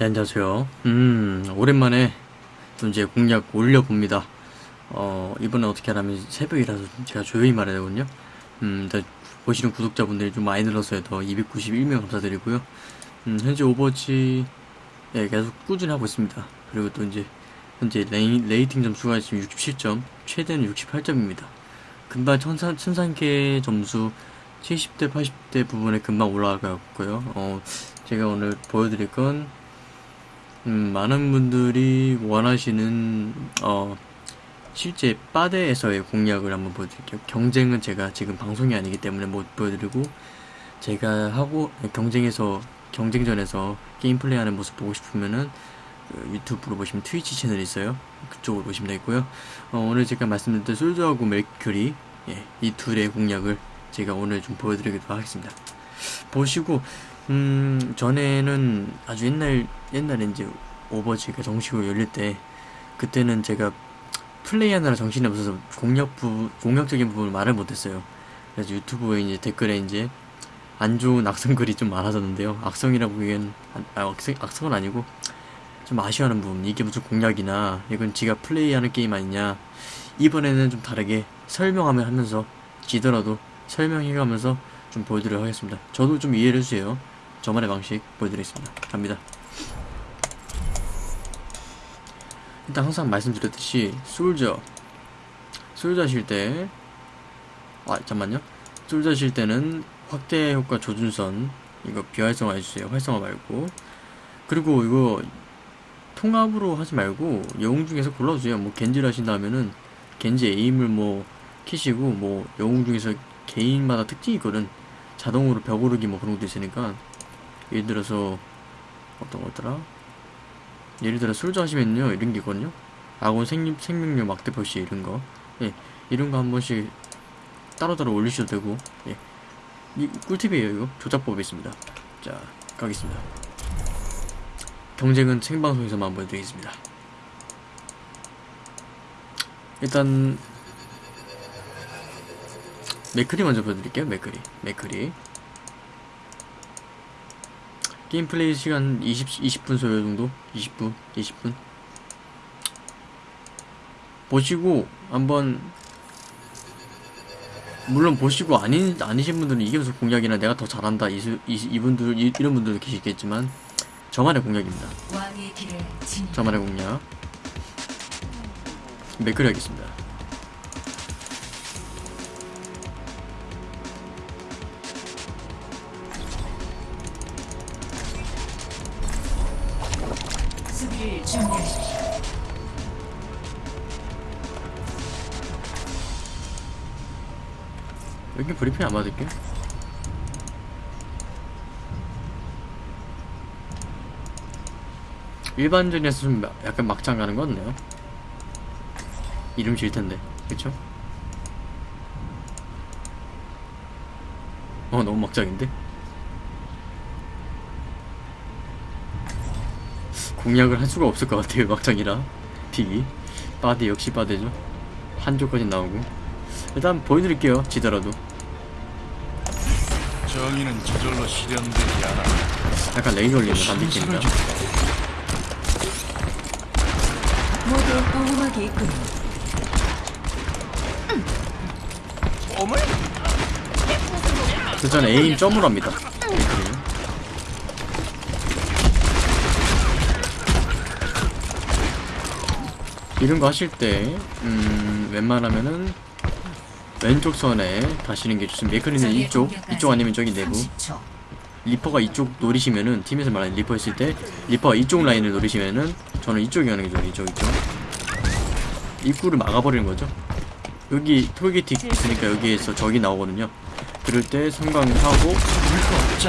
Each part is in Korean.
네, 안녕하세요. 음, 오랜만에 또 이제 공략 올려봅니다. 어, 이번엔 어떻게 하냐면 새벽이라서 제가 조용히 말해야 되거든요. 음, 일단 보시는 구독자분들이 좀 많이 늘었어요. 더 291명 감사드리고요. 음, 현재 오버워치, 예, 계속 꾸준히 하고 있습니다. 그리고 또 이제, 현재 레이, rating 점수가 지금 67점, 최대는 68점입니다. 금방 천산, 천상계 점수 70대, 80대 부분에 금방 올라가고요. 어, 제가 오늘 보여드릴 건, 음, 많은 분들이 원하시는, 어, 실제 바데에서의 공략을 한번 보여드릴게요. 경쟁은 제가 지금 방송이 아니기 때문에 못 보여드리고, 제가 하고, 경쟁에서, 경쟁전에서 게임 플레이하는 모습 보고 싶으면은, 그 유튜브로 보시면 트위치 채널이 있어요. 그쪽으로 보시면 되고요. 어, 오늘 제가 말씀드렸던 솔저하고 멜큐리, 예, 이 둘의 공략을 제가 오늘 좀 보여드리기도 하겠습니다. 보시고, 음, 전에는 아주 옛날, 옛날에 이제 오버워치가 정식으로 열릴 때, 그때는 제가 플레이하느라 정신이 없어서 공략 부, 공략적인 부분을 말을 못했어요. 그래서 유튜브에 이제 댓글에 이제 안 좋은 악성 글이 좀 많아졌는데요. 악성이라고 보기엔, 아, 악성, 악성은 아니고, 좀 아쉬워하는 부분. 이게 무슨 공략이냐, 이건 지가 플레이하는 게임 아니냐. 이번에는 좀 다르게 설명하면 하면서, 지더라도 설명해가면서 좀 보여드리도록 하겠습니다. 저도 좀 이해를 해주세요. 저만의 방식 보여드리겠습니다. 갑니다. 일단 항상 말씀드렸듯이 솔저 솔저 하실 때 아, 잠만요. 솔저 하실 때는 확대 효과 조준선 이거 비활성화 해주세요. 활성화 말고 그리고 이거 통합으로 하지 말고 영웅 중에서 골라주세요. 뭐 겐지를 하신다면은 겐지 에임을 뭐 키시고 뭐 영웅 중에서 개인마다 특징이 있거든. 자동으로 벽 오르기 뭐 그런 것도 있으니까 예를 들어서 어떤 거더라? 예를 들어 솔저 하시면요 이런 게 있거든요. 아군 생명, 생명력 막대 표시 이런 거. 예, 이런 거 한 번씩 따로따로 올리셔도 되고 예. 이 꿀팁이에요 이거 조작법이 있습니다. 자 가겠습니다. 경쟁은 생방송에서만 보여드리겠습니다. 일단 맥크리 먼저 보여드릴게요. 맥크리, 맥크리. 게임 플레이 시간 20, 20분 소요 정도? 20분, 20분. 보시고 한번 물론 보시고 아닌 아니신 분들은 이게 무슨 공략이나 내가 더 잘한다 이수, 이, 이분들 이, 이런 분들도 계시겠지만 저만의 공략입니다. 저만의 공략. 맥크리 하겠습니다. 준비하십시오. 여기 브리핑 안 받을게. 일반전에서 좀 막- 약간 막장 가는 거 같네요. 이름 질 텐데, 그쵸? 어, 너무 막장인데? 공략을 할 수가 없을 것 같아요, 막장이라. 픽이. 바디 역시 바디죠. 한조까지 나오고. 일단 보여드릴게요, 지더라도. 정의는 저절로 실현되지 않아. 약간 레인 올리는 반디입니다 모두 보호막이 있군요. 그 전에 에임 점으로 합니다. 이런 거 하실 때, 음, 웬만하면은 왼쪽 선에 가시는 게 좋습니다. 맥크리는 이쪽, 이쪽 아니면 저기 내부. 30초. 리퍼가 이쪽 노리시면은, 팀에서 말하는 리퍼 있을 때, 리퍼가 이쪽 라인을 노리시면은, 저는 이쪽이 가는 게 좋아요, 이쪽, 이쪽. 입구를 막아버리는 거죠. 여기 톨게이트 있으니까 여기에서 적이 나오거든요. 그럴 때 섬광하고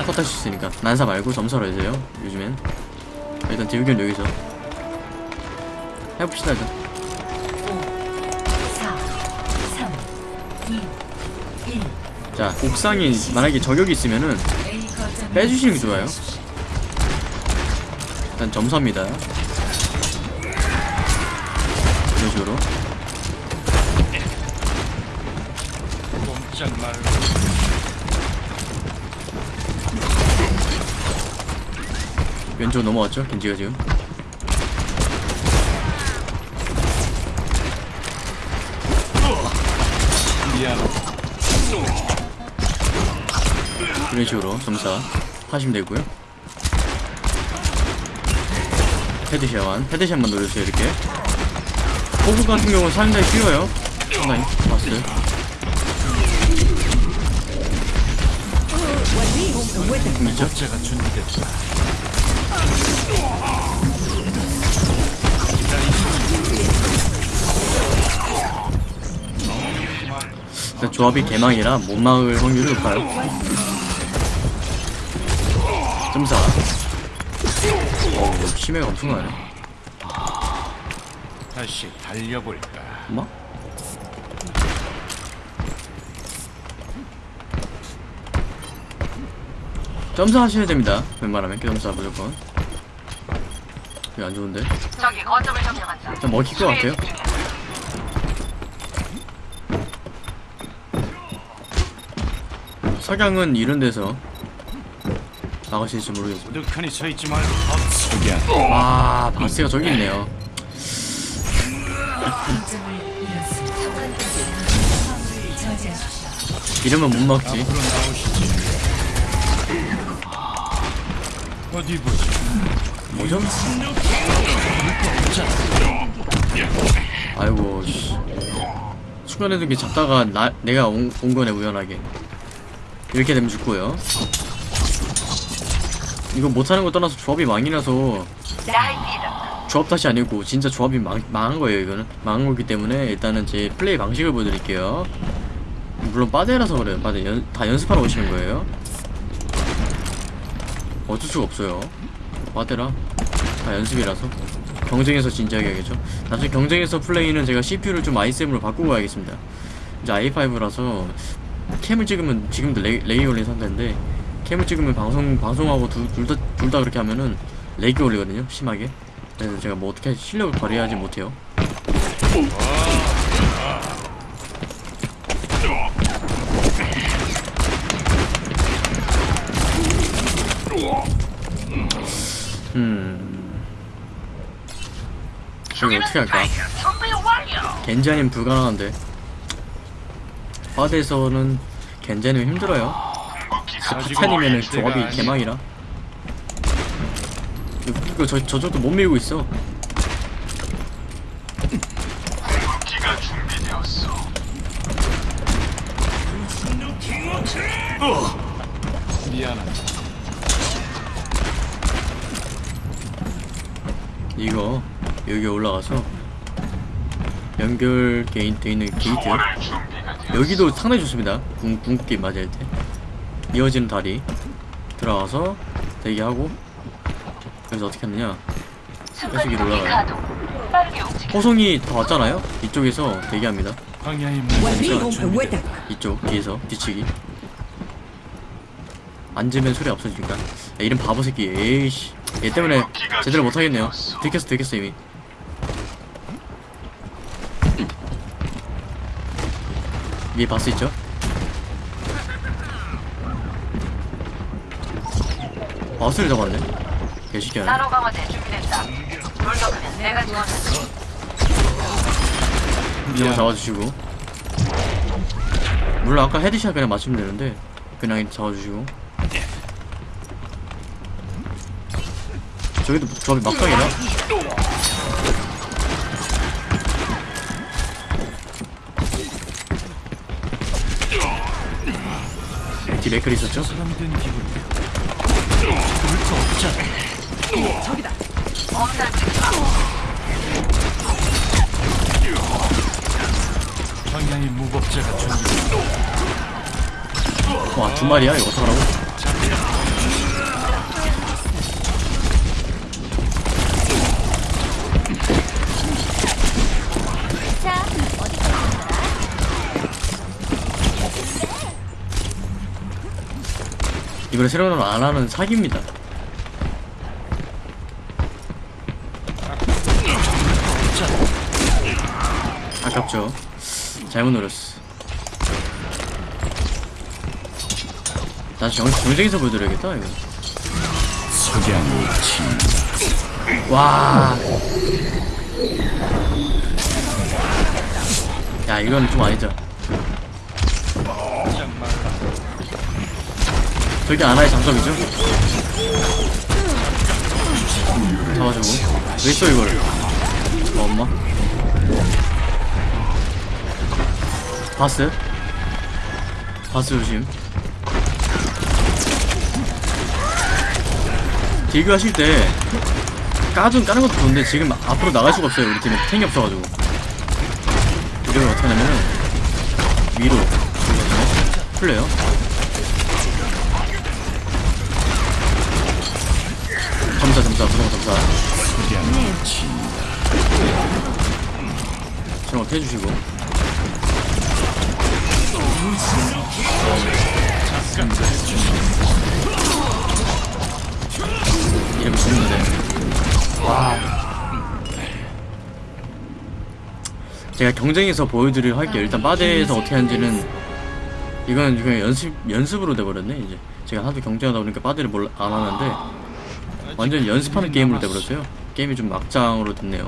컷할 수 있으니까 난사 말고 점사로 해서요 요즘엔 일단 대우견 여기서 해봅시다 일단 자 옥상에 만약에 저격이 있으면은 빼주시는 게 좋아요 일단 점사입니다 이런 식으로 왼쪽 넘어왔죠? 겐지가 지금. 미안 이런 식으로 점사 하시면 되고요. 헤드샷만, 헤드샷만 노려주세요, 이렇게. 호구 같은 경우는 상당히 쉬워요. 상당히. 봤어요. 근데 조합이 개망이라 못 막을 확률이 높아요. 점사. 어우, 심해가 엄청나네. 다시 달려볼까. 엄마? 점사 하셔야 됩니다. 웬만하면 점사 무조건. 이거 안 좋은데? 저기 거점을 점령한다. 좀 먹힐 것 같아요. 석양은 이런 데서 나가실지 모르겠어. 우두커니 서 있지 말고 엎치게. 아, 바스가 저기 있네요. 이러면 못 막지. 나오시지. 어디 보자. 뭐죠? 아이고, 씨. 순간에도 이게 잡다가 나, 내가 온, 온 거네, 우연하게. 이렇게 되면 죽고요. 이거 못하는 거 떠나서 조합이 망이라서. 조합 탓이 아니고 진짜 조합이 망, 망한 거예요 이거는. 망한 거기 때문에 일단은 제 플레이 방식을 보여드릴게요. 물론 빠데라서 그래요. 빠데 연, 다 연습하러 오시는 거예요. 어쩔 수가 없어요. 빠데라. 다 연습이라서. 경쟁에서 진지하게 하겠죠. 나중에 경쟁에서 플레이는 제가 CPU를 좀 i7으로 바꾸고 가야겠습니다. 이제 i5라서 캠을 찍으면 지금도 레, 레이 올린 상태인데 캠을 찍으면 방송 방송하고 둘다 둘 다 그렇게 하면은 렉이 올리거든요 심하게. 그래서 제가 뭐 어떻게 실력을 발휘하지 못해요. 음. 이거 어떻게 할까? 아니면 불가능한데. 바드에서는 아니면 힘들어요 스피찬이면은 조합이 개망이라. 이거, 이거 저, 저쪽도 못 밀고 있어. 미안하다. 이거 여기 올라가서 있- 돼 있는 게이트. 여기도 상당히 좋습니다. 궁, 궁극기 맞을 때 이어지는 다리 들어가서 대기하고 여기서 어떻게 하느냐? 계속 위로 올라가요. 호송이 다 왔잖아요? 이쪽에서 대기합니다. 이쪽 뒤에서 뒤치기. 앉으면 소리 없어지니까. 야, 이런 바보 새끼. 에이씨. 얘 때문에 제대로 못하겠네요. 들켰어 들켰어 이미. 위에 바스 있죠? 바스를 잡았네. 개시기 하네 나노 강화제 준비됐다. 돌격하면 내가 도와줄 이거 잡아주시고. 물론 아까 headshot 그냥 맞추면 되는데 그냥 잡아주시고. 저기도 조합이 막강이라 뒤 맥클 있었죠? 엄살 부리지 마. 광야의 무법자가 준비됐다. 와두 마리야 이거 어떡하라고 새로 나온 안 하는 사기입니다 아깝죠 잘못 노렸어 다시 정, 정쟁에서 보여드려야겠다 이거 석양이 친 와. 야, 이건 좀 아니죠. 저게 아나의 장점이죠? 잡아주고. 왜 써, 이걸? 어, 엄마? 바스? 바스 조심. 딜교 하실 때 까준 까는 것도 좋은데 지금 앞으로 나갈 수가 없어요 우리 팀에 탱이 없어가지고 이러면 어떻게 하냐면은 위로 풀려요 점사 부동 점사 거 해주시고. 이러면 죽는데? 제가 경쟁에서 보여드릴 할게 일단 바데에서 어떻게 하는지는 이건 그냥 연습 연습으로 돼버렸네 이제. 제가 하도 경쟁하다 보니까 바데를 몰라, 안 하는데 완전 연습하는 게임으로 돼버렸어요 게임이 좀 막장으로 됐네요.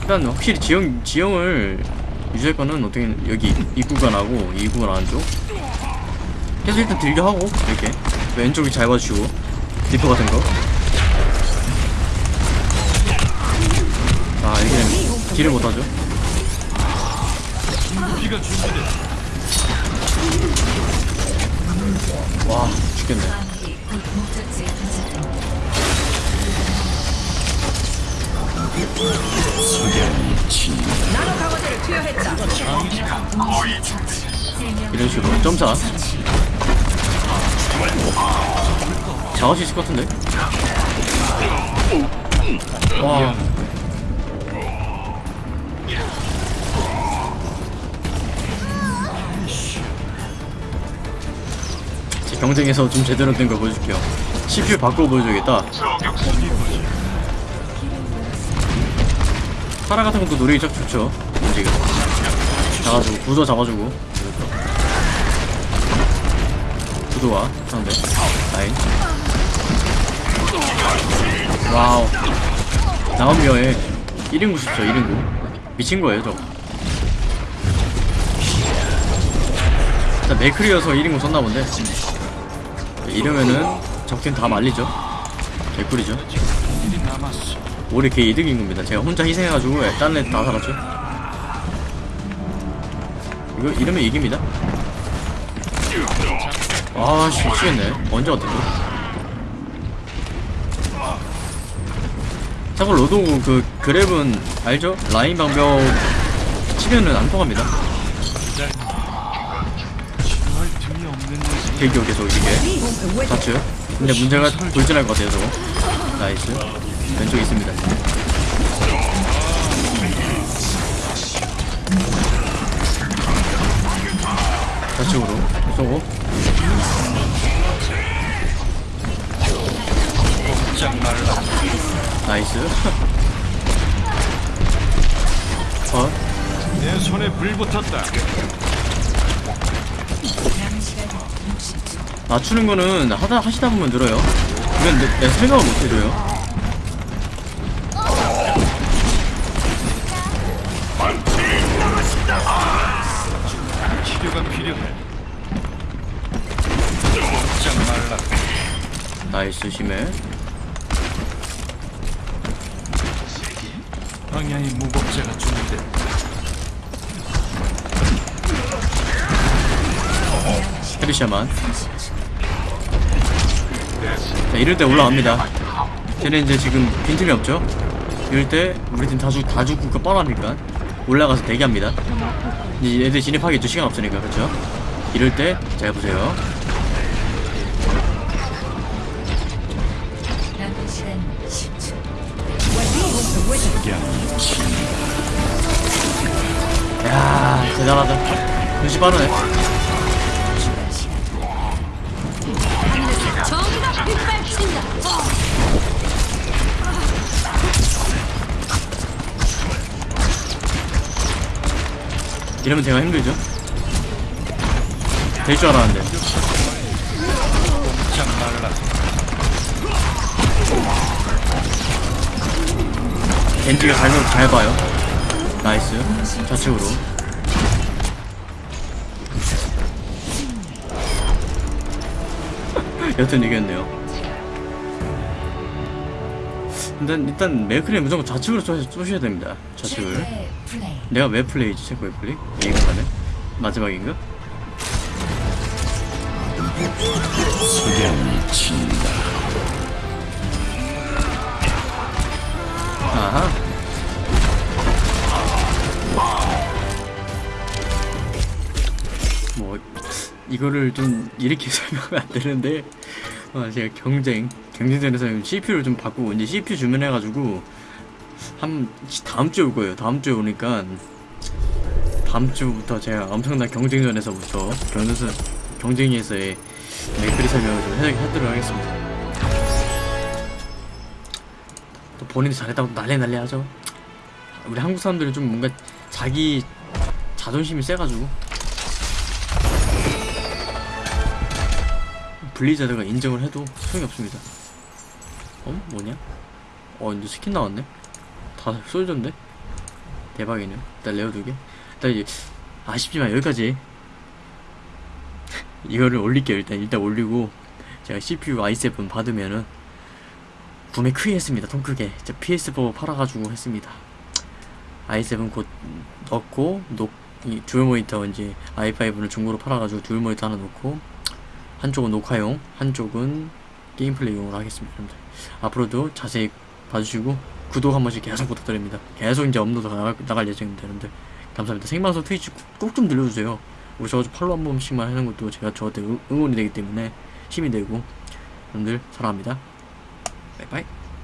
일단 확실히 지형 지형을 유지할 거는 어떻게 여기 이 구간하고 이 구간 안쪽 계속 일단 들려 하고 이렇게 왼쪽이 잘 봐주시고 디퍼 같은 거. 아 이게 되면 딜을 못하죠. 와 죽겠네. 이런 식으로 점사. 수 있을 것 같은데. 와. 경쟁에서 좀 제대로 된 걸 보여줄게요. CPU 바꾸고 보여줘야겠다. 파라 같은 것도 노력이 딱 좋죠. 움직임. 잡아주고, 구도 잡아주고. 구도와 상대. 라인. 와우. 나오미어의 1인구 싶죠, 1인구. 미친 거예요, 저. 일단 맥클이어서 1인구 썼나 본데. 이러면은 적팀 다 말리죠. 개꿀이죠. 올해 걔 이득인 겁니다. 제가 혼자 희생해가지고 딴애다 살았죠. 이거 이러면 이깁니다. 아씨 미치겠네. 언제 어떻게? 참고 로도 그 grab은 알죠? 라인 방벽 치면은 안 통합니다. 대기오 계속 이게 좌측. 근데 문제가 돌진할 것 같아요 저거. nice. 왼쪽에 있습니다. 좌측으로 쏘고 nice. 어? 내 손에 불 붙었다 60초. 맞추는 거는 하다 하시다 보면 늘어요. 이건 내, 내 생각을 못 해줘요. 치료가 필요해 말라 나이스 심해. 방향이 무법자가 준비돼 헤르샤만. 자, 이럴 때 올라갑니다. 쟤는 이제 지금 빈틈이 없죠? 이럴 때 우리 팀 다, 죽, 다 죽고 그 뻔하니까 올라가서 대기합니다. 이제 애들 진입하겠죠? 시간 없으니까, 그렇죠? 이럴 때잘 보세요. 남은 시간 10초. 석양이 친야 대단하다. 눈치 빠르네. 이러면 제가 힘들죠? 될 줄 알았는데. 겐지가 잘못 잘 봐요. nice. 좌측으로. 여튼 이겼네요. 일단, 일단 맥크리 무조건 좌측으로 쏘, 쏘셔 야 됩니다 좌측을. 내가 왜 플레이지 체코의 플레이? 이해가 가네 마지막인가? 친다. 아하. 뭐 이거를 좀 이렇게 설명하면 안 되는데 어, 제가 경쟁 경쟁전에서 CPU를 좀 바꾸고 이제 CPU 주문해가지고 한 다음 주에 올 거예요. 다음 주에 오니까 다음 주부터 제가 엄청난 경쟁전에서부터 경쟁선 경쟁에서의 맥그리 설명을 좀 해, 하도록 하겠습니다. 또 본인이 잘했다고 난리 난리 하죠. 우리 한국 사람들은 좀 뭔가 자기 자존심이 세가지고 블리자드가 인정을 해도 소용이 없습니다. 어? 뭐냐? 어 이제 스킨 나왔네? 다 솔전데? 대박이네요. 일단 rare 두 개. 일단 이제 아쉽지만 여기까지 이거를 올릴게요. 일단 일단 올리고 제가 CPU i7 받으면은 구매 크게 했습니다. 통 크게. 진짜 PS4 팔아가지고 했습니다. i7 곧 넣고 녹, 이 듀얼 모니터 이제 i5를 중고로 팔아가지고 듀얼 모니터 하나 놓고 한쪽은 녹화용, 한쪽은 게임 플레이용으로 하겠습니다. 여러분들. 앞으로도 자세히 봐주시고 구독 한 번씩 계속 부탁드립니다. 계속 이제 업로드 나갈, 나갈 예정입니다. 여러분들. 감사합니다. 생방송 트위치 꼭 좀 늘려주세요. 우리 저거 팔로우 한 번씩만 하는 것도 제가 저한테 응- 응원이 되기 때문에 힘이 되고 여러분들 사랑합니다. 바이바이.